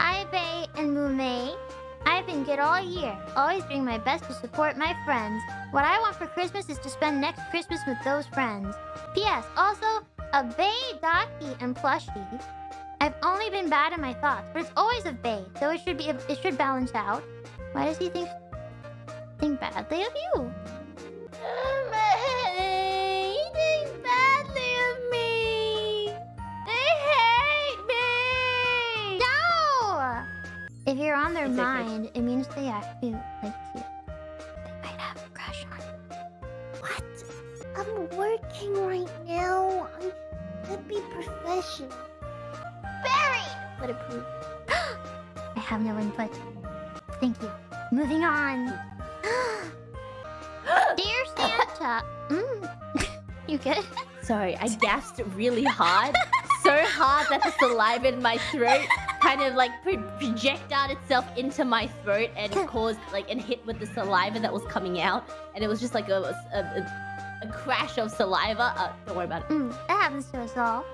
Hi, Bae and Mumei. I've been good all year, always doing my best to support my friends. What I want for Christmas is to spend next Christmas with those friends. P.S. Also, a Bae, Daki, and plushie. I've only been bad in my thoughts, but it's always a Bae, so it should be it should balance out. Why does he think think badly of you? If you're on their It's okay. mind, it means they actually like you. They might have a crush on you. What? I'm working right now. I should be professional. Buried. But approve. I have no input. Thank you. Moving on. Dear Santa. Mm. you good? Sorry, I gasped really hard. so hard that the saliva in my throat kind of like pro- project out itself into my throat and caused like and hit with the saliva that was coming out. And it was just like a, a, a, a crash of saliva. Uh, don't worry about it. Mm. That happens to us all.